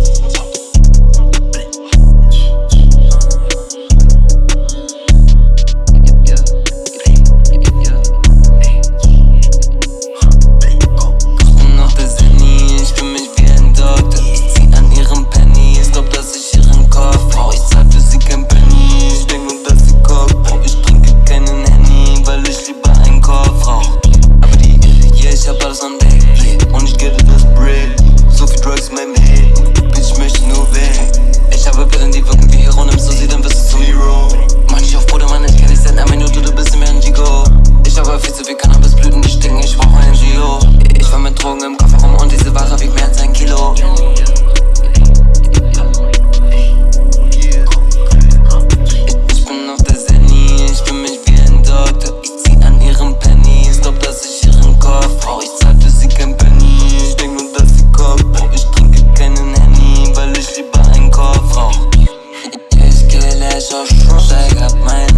Yeah. so shrewd, I got my